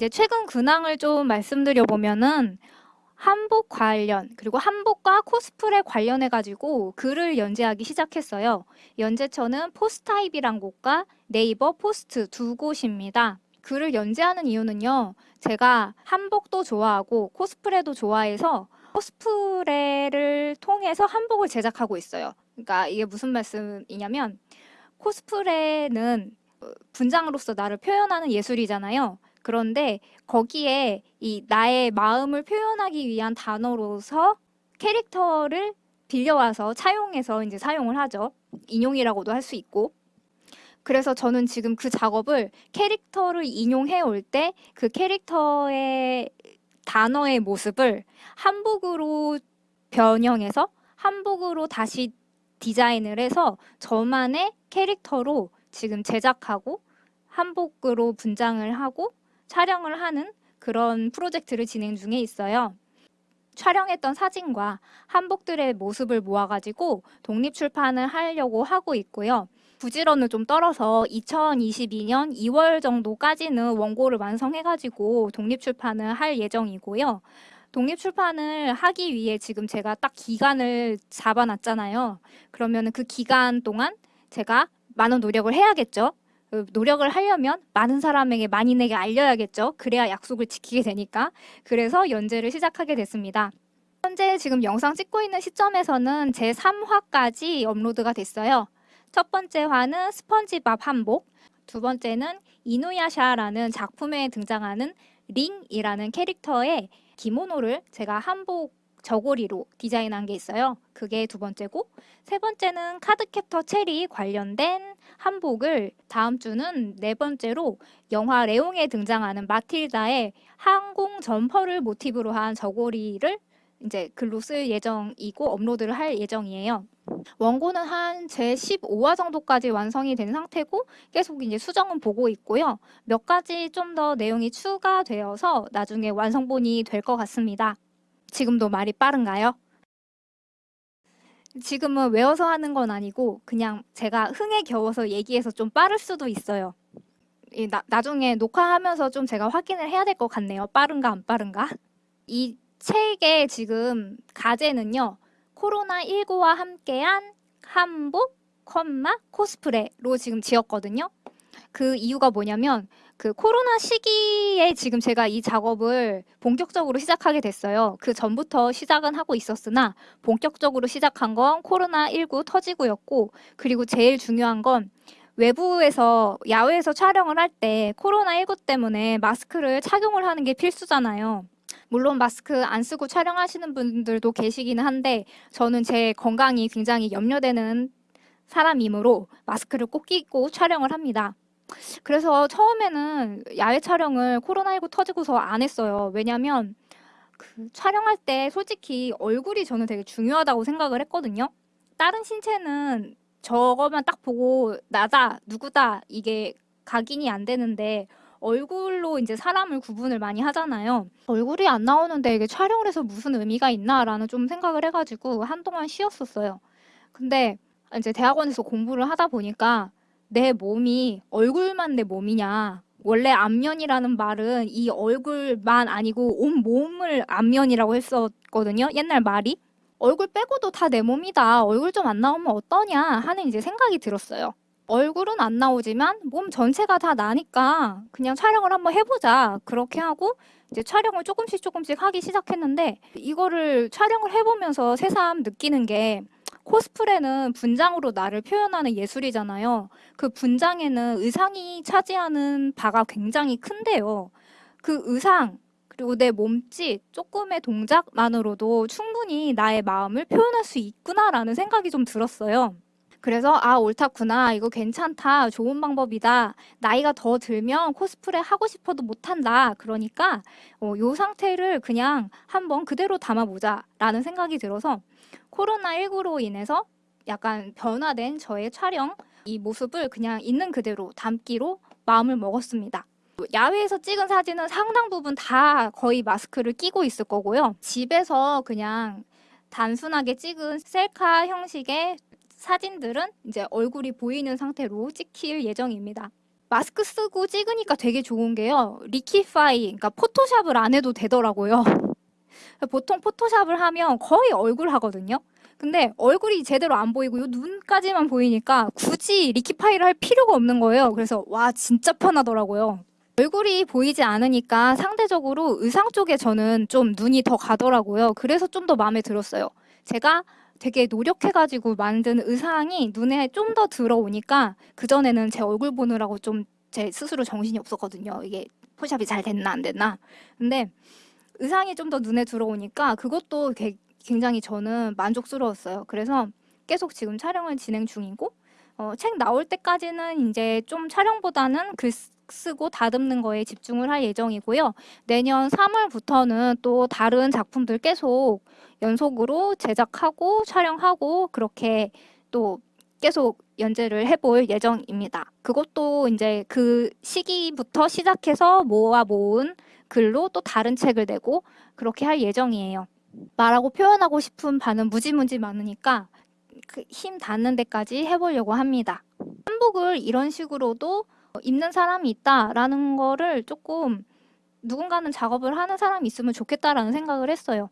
이제 최근 근황을 좀 말씀드려 보면은 한복 관련 그리고 한복과 코스프레 관련해 가지고 글을 연재하기 시작했어요. 연재처는 포스타입이란 곳과 네이버 포스트 두 곳입니다. 글을 연재하는 이유는요. 제가 한복도 좋아하고 코스프레도 좋아해서 코스프레를 통해서 한복을 제작하고 있어요. 그러니까 이게 무슨 말씀이냐면 코스프레는 분장으로서 나를 표현하는 예술이잖아요. 그런데 거기에 이 나의 마음을 표현하기 위한 단어로서 캐릭터를 빌려와서 차용해서 이제 사용을 하죠. 인용이라고도 할 수 있고. 그래서 저는 지금 그 작업을 캐릭터를 인용해 올 때 그 캐릭터의 단어의 모습을 한복으로 변형해서 한복으로 다시 디자인을 해서 저만의 캐릭터로 지금 제작하고 한복으로 분장을 하고 촬영을 하는 그런 프로젝트를 진행 중에 있어요. 촬영했던 사진과 한복들의 모습을 모아가지고 독립 출판을 하려고 하고 있고요. 부지런을 좀 떨어서 2022년 2월 정도까지는 원고를 완성해가지고 독립 출판을 할 예정이고요. 독립 출판을 하기 위해 지금 제가 딱 기간을 잡아놨잖아요. 그러면 그 기간 동안 제가 많은 노력을 해야겠죠. 그 노력을 하려면 많은 사람에게 만인에게 알려야겠죠. 그래야 약속을 지키게 되니까. 그래서 연재를 시작하게 됐습니다. 현재 지금 영상 찍고 있는 시점에서는 제 3화까지 업로드가 됐어요. 첫 번째 화는 스펀지밥 한복, 두 번째는 이누야샤라는 작품에 등장하는 링이라는 캐릭터의 기모노를 제가 한복 저고리로 디자인한 게 있어요. 그게 두 번째고 세 번째는 카드캡터 체리 관련된 한복을 다음 주는 네 번째로 영화 레옹에 등장하는 마틸다의 항공 점퍼를 모티브로 한 저고리를 이제 글로 쓸 예정이고 업로드를 할 예정이에요. 원고는 한 제 15화 정도까지 완성이 된 상태고 계속 이제 수정은 보고 있고요. 몇 가지 좀 더 내용이 추가되어서 나중에 완성본이 될 것 같습니다. 지금도 말이 빠른가요? 지금은 외워서 하는 건 아니고 그냥 제가 흥에 겨워서 얘기해서 좀 빠를 수도 있어요. 나, 나중에 녹화하면서 좀 제가 확인을 해야 될 것 같네요. 빠른가 안 빠른가? 이 책의 지금 가제는요. 코로나19와 함께한 한복, 컴마, 코스프레로 지금 지었거든요. 그 이유가 뭐냐면 그 코로나 시기에 지금 제가 이 작업을 본격적으로 시작하게 됐어요. 그 전부터 시작은 하고 있었으나 본격적으로 시작한 건 코로나19 터지고였고 그리고 제일 중요한 건 외부에서 야외에서 촬영을 할 때 코로나19 때문에 마스크를 착용을 하는 게 필수잖아요. 물론 마스크 안 쓰고 촬영하시는 분들도 계시기는 한데 저는 제 건강이 굉장히 염려되는 사람이므로 마스크를 꼭 끼고 촬영을 합니다. 그래서 처음에는 야외 촬영을 코로나19 터지고서 안 했어요. 왜냐면 그 촬영할 때 솔직히 얼굴이 저는 되게 중요하다고 생각을 했거든요. 다른 신체는 저거만 딱 보고 나다, 누구다 이게 각인이 안 되는데 얼굴로 이제 사람을 구분을 많이 하잖아요. 얼굴이 안 나오는데 이게 촬영을 해서 무슨 의미가 있나라는 좀 생각을 해가지고 한동안 쉬었었어요. 근데 이제 대학원에서 공부를 하다 보니까 내 몸이 얼굴만 내 몸이냐? 원래 안면이라는 말은 이 얼굴만 아니고 온 몸을 안면이라고 했었거든요. 옛날 말이. 얼굴 빼고도 다 내 몸이다. 얼굴 좀 안 나오면 어떠냐? 하는 이제 생각이 들었어요. 얼굴은 안 나오지만 몸 전체가 다 나니까 그냥 촬영을 한번 해보자. 그렇게 하고 이제 촬영을 조금씩 조금씩 하기 시작했는데 이거를 촬영을 해보면서 새삼 느끼는 게 코스프레는 분장으로 나를 표현하는 예술이잖아요. 그 분장에는 의상이 차지하는 바가 굉장히 큰데요. 그 의상 그리고 내 몸짓, 조금의 동작만으로도 충분히 나의 마음을 표현할 수 있구나라는 생각이 좀 들었어요. 그래서 아 옳다구나 이거 괜찮다 좋은 방법이다 나이가 더 들면 코스프레 하고 싶어도 못한다 그러니까 어, 요 상태를 그냥 한번 그대로 담아보자 라는 생각이 들어서 코로나19로 인해서 약간 변화된 저의 촬영 이 모습을 그냥 있는 그대로 담기로 마음을 먹었습니다. 야외에서 찍은 사진은 상당 부분 다 거의 마스크를 끼고 있을 거고요. 집에서 그냥 단순하게 찍은 셀카 형식의 사진들은 이제 얼굴이 보이는 상태로 찍힐 예정입니다. 마스크 쓰고 찍으니까 되게 좋은 게요. 리키파이, 그러니까 포토샵을 안 해도 되더라고요. 보통 포토샵을 하면 거의 얼굴 하거든요. 근데 얼굴이 제대로 안 보이고 요 눈까지만 보이니까 굳이 리키파이를 할 필요가 없는 거예요. 그래서 와 진짜 편하더라고요. 얼굴이 보이지 않으니까 상대적으로 의상 쪽에 저는 좀 눈이 더 가더라고요. 그래서 좀 더 마음에 들었어요. 제가 되게 노력해가지고 만든 의상이 눈에 좀 더 들어오니까 그전에는 제 얼굴 보느라고 좀 제 스스로 정신이 없었거든요. 이게 포샵이 잘 됐나 안 됐나. 근데 의상이 좀 더 눈에 들어오니까 그것도 게- 굉장히 저는 만족스러웠어요. 그래서 계속 지금 촬영을 진행 중이고 어, 책 나올 때까지는 이제 좀 촬영보다는 글 쓰- 쓰고 다듬는 거에 집중을 할 예정이고요. 내년 3월부터는 또 다른 작품들 계속 연속으로 제작하고 촬영하고 그렇게 또 계속 연재를 해볼 예정입니다. 그것도 이제 그 시기부터 시작해서 모아 모은 글로 또 다른 책을 내고 그렇게 할 예정이에요. 말하고 표현하고 싶은 바는 무지무지 많으니까 그 힘 닿는 데까지 해보려고 합니다. 한복을 이런 식으로도 입는 사람이 있다라는 거를 조금 누군가는 작업을 하는 사람이 있으면 좋겠다라는 생각을 했어요.